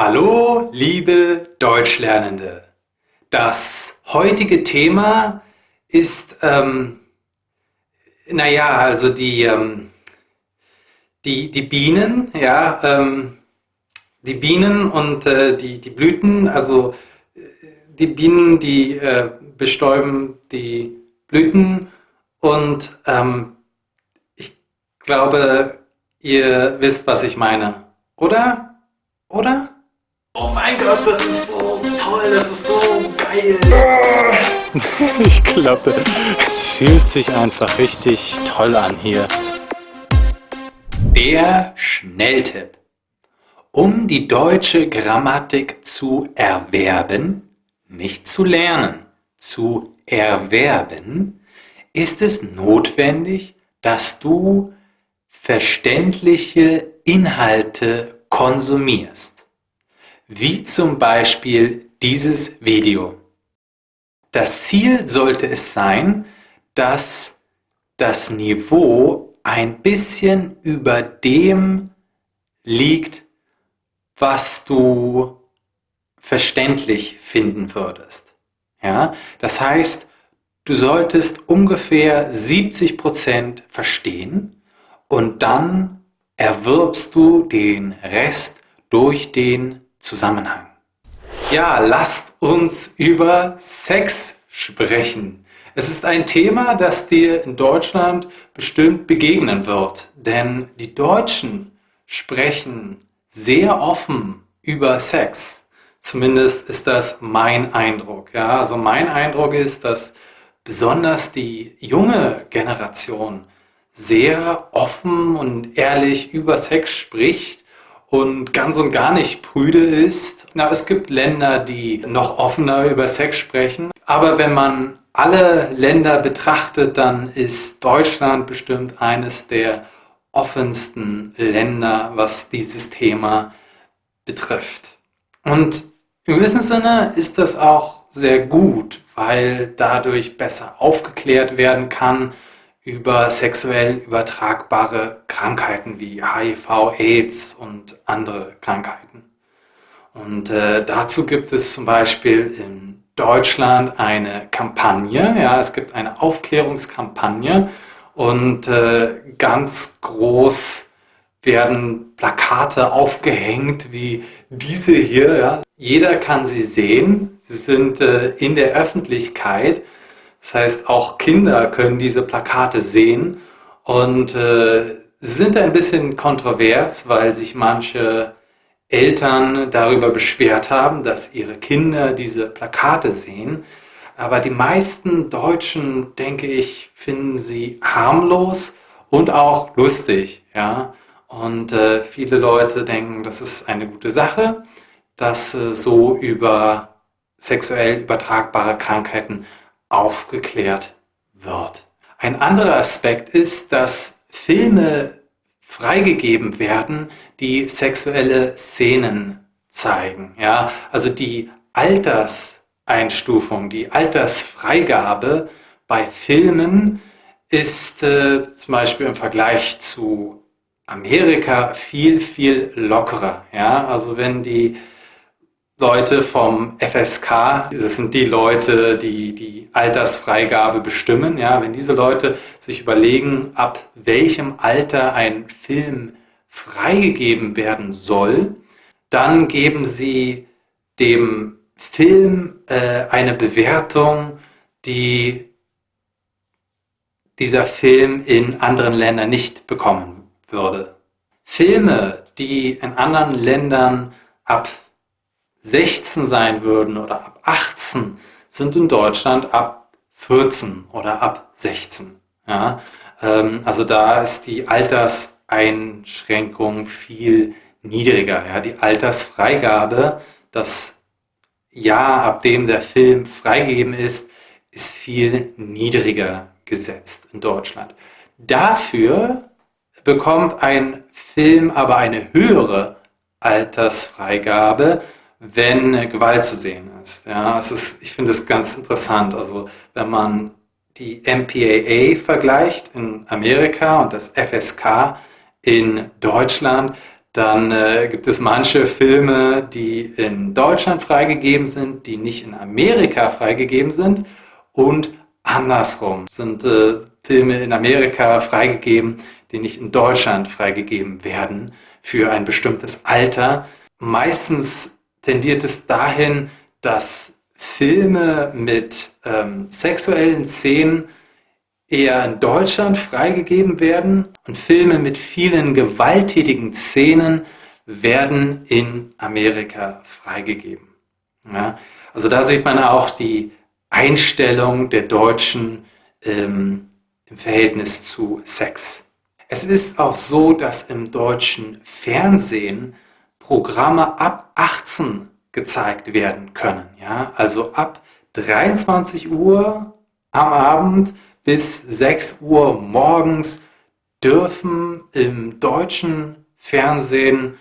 Hallo, liebe Deutschlernende. Das heutige Thema ist, ähm, naja, also die, ähm, die, die Bienen, ja, ähm, die Bienen und äh, die, die Blüten, also äh, die Bienen, die äh, bestäuben die Blüten und ähm, ich glaube, ihr wisst, was ich meine, oder? Oder? Oh mein Gott, das ist so toll, das ist so geil. Ich glaube, fühlt sich einfach richtig toll an hier. Der Schnelltipp. Um die deutsche Grammatik zu erwerben, nicht zu lernen, zu erwerben, ist es notwendig, dass du verständliche Inhalte konsumierst wie zum Beispiel dieses Video. Das Ziel sollte es sein, dass das Niveau ein bisschen über dem liegt, was du verständlich finden würdest. Ja? Das heißt, du solltest ungefähr 70% verstehen und dann erwirbst du den Rest durch den Zusammenhang. Ja, lasst uns über Sex sprechen. Es ist ein Thema, das dir in Deutschland bestimmt begegnen wird, denn die Deutschen sprechen sehr offen über Sex. Zumindest ist das mein Eindruck. Ja, also mein Eindruck ist, dass besonders die junge Generation sehr offen und ehrlich über Sex spricht und ganz und gar nicht prüde ist. Na, es gibt Länder, die noch offener über Sex sprechen. Aber wenn man alle Länder betrachtet, dann ist Deutschland bestimmt eines der offensten Länder, was dieses Thema betrifft. Und im gewissen Sinne ist das auch sehr gut, weil dadurch besser aufgeklärt werden kann über sexuell übertragbare Krankheiten wie HIV, AIDS und andere Krankheiten. Und äh, dazu gibt es zum Beispiel in Deutschland eine Kampagne, ja, es gibt eine Aufklärungskampagne und äh, ganz groß werden Plakate aufgehängt wie diese hier. Ja. Jeder kann sie sehen, sie sind äh, in der Öffentlichkeit das heißt, auch Kinder können diese Plakate sehen und äh, sind ein bisschen kontrovers, weil sich manche Eltern darüber beschwert haben, dass ihre Kinder diese Plakate sehen. Aber die meisten Deutschen, denke ich, finden sie harmlos und auch lustig. Ja? Und äh, viele Leute denken, das ist eine gute Sache, dass äh, so über sexuell übertragbare Krankheiten aufgeklärt wird. Ein anderer Aspekt ist, dass Filme freigegeben werden, die sexuelle Szenen zeigen. Ja, also die Alterseinstufung, die Altersfreigabe bei Filmen ist äh, zum Beispiel im Vergleich zu Amerika viel, viel lockerer. Ja, also wenn die Leute vom FSK, das sind die Leute, die die Altersfreigabe bestimmen. Ja, wenn diese Leute sich überlegen, ab welchem Alter ein Film freigegeben werden soll, dann geben sie dem Film äh, eine Bewertung, die dieser Film in anderen Ländern nicht bekommen würde. Filme, die in anderen Ländern ab 16 sein würden oder ab 18, sind in Deutschland ab 14 oder ab 16. Ja? Ähm, also da ist die Alterseinschränkung viel niedriger. Ja? Die Altersfreigabe, das Jahr, ab dem der Film freigegeben ist, ist viel niedriger gesetzt in Deutschland. Dafür bekommt ein Film aber eine höhere Altersfreigabe, wenn Gewalt zu sehen ist. Ja, es ist ich finde es ganz interessant. Also wenn man die MPAA vergleicht in Amerika und das FSK in Deutschland, Dann äh, gibt es manche Filme, die in Deutschland freigegeben sind, die nicht in Amerika freigegeben sind. Und andersrum sind äh, Filme in Amerika freigegeben, die nicht in Deutschland freigegeben werden für ein bestimmtes Alter. Meistens tendiert es dahin, dass Filme mit ähm, sexuellen Szenen eher in Deutschland freigegeben werden und Filme mit vielen gewalttätigen Szenen werden in Amerika freigegeben. Ja, also da sieht man auch die Einstellung der Deutschen ähm, im Verhältnis zu Sex. Es ist auch so, dass im deutschen Fernsehen Programme ab 18 gezeigt werden können. Ja? Also ab 23 Uhr am Abend bis 6 Uhr morgens dürfen im deutschen Fernsehen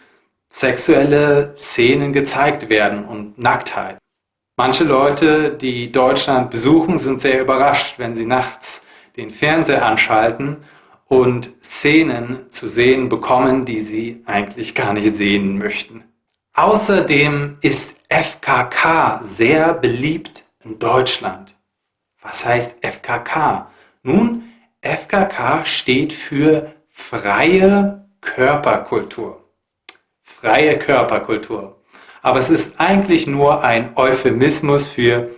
sexuelle Szenen gezeigt werden und Nacktheit. Manche Leute, die Deutschland besuchen, sind sehr überrascht, wenn sie nachts den Fernseher anschalten und Szenen zu sehen bekommen, die sie eigentlich gar nicht sehen möchten. Außerdem ist FKK sehr beliebt in Deutschland. Was heißt FKK? Nun, FKK steht für freie Körperkultur. Freie Körperkultur. Aber es ist eigentlich nur ein Euphemismus für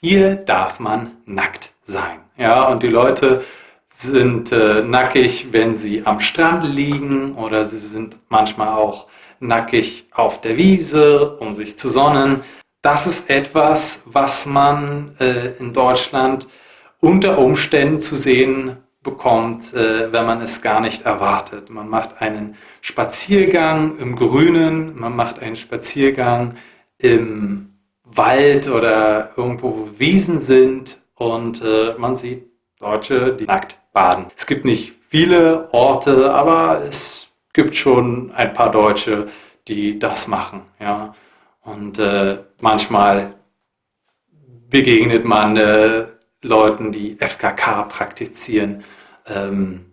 hier darf man nackt sein. Ja, und die Leute sind äh, nackig, wenn sie am Strand liegen oder sie sind manchmal auch nackig auf der Wiese, um sich zu sonnen. Das ist etwas, was man äh, in Deutschland unter Umständen zu sehen bekommt, äh, wenn man es gar nicht erwartet. Man macht einen Spaziergang im Grünen, man macht einen Spaziergang im Wald oder irgendwo, wo Wiesen sind und äh, man sieht Deutsche, die nackt baden. Es gibt nicht viele Orte, aber es gibt schon ein paar Deutsche, die das machen. Ja? Und äh, manchmal begegnet man äh, Leuten, die FKK praktizieren, ähm,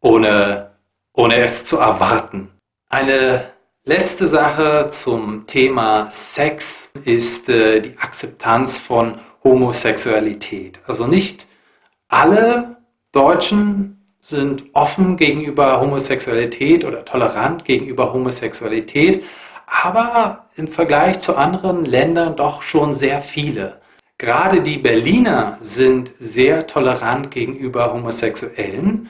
ohne, ohne es zu erwarten. Eine letzte Sache zum Thema Sex ist äh, die Akzeptanz von Homosexualität. Also nicht alle Deutschen sind offen gegenüber Homosexualität oder tolerant gegenüber Homosexualität, aber im Vergleich zu anderen Ländern doch schon sehr viele. Gerade die Berliner sind sehr tolerant gegenüber Homosexuellen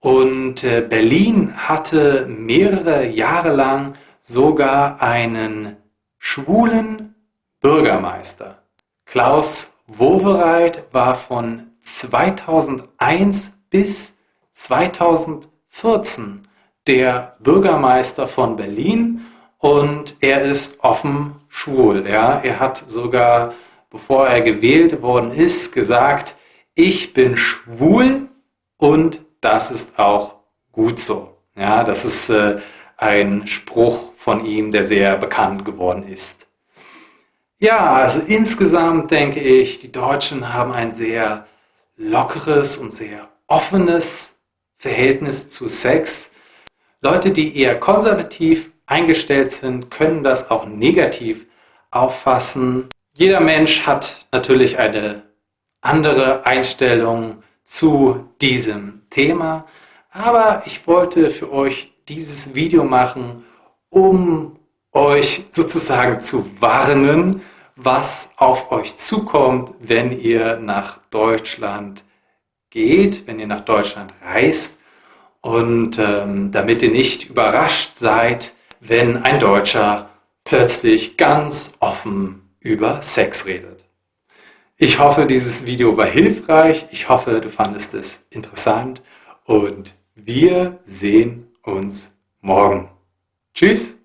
und äh, Berlin hatte mehrere Jahre lang sogar einen schwulen Bürgermeister. Klaus Wowereit war von 2001 bis 2014 der Bürgermeister von Berlin und er ist offen schwul. Ja? Er hat sogar, bevor er gewählt worden ist, gesagt, ich bin schwul und das ist auch gut so. Ja, das ist äh, ein Spruch von ihm, der sehr bekannt geworden ist. Ja, also insgesamt denke ich, die Deutschen haben ein sehr lockeres und sehr offenes Verhältnis zu Sex. Leute, die eher konservativ eingestellt sind, können das auch negativ auffassen. Jeder Mensch hat natürlich eine andere Einstellung zu diesem Thema, aber ich wollte für euch dieses Video machen, um euch sozusagen zu warnen, was auf euch zukommt, wenn ihr nach Deutschland geht, wenn ihr nach Deutschland reist und ähm, damit ihr nicht überrascht seid, wenn ein Deutscher plötzlich ganz offen über Sex redet. Ich hoffe, dieses Video war hilfreich. Ich hoffe, du fandest es interessant und wir sehen uns morgen. Tschüss!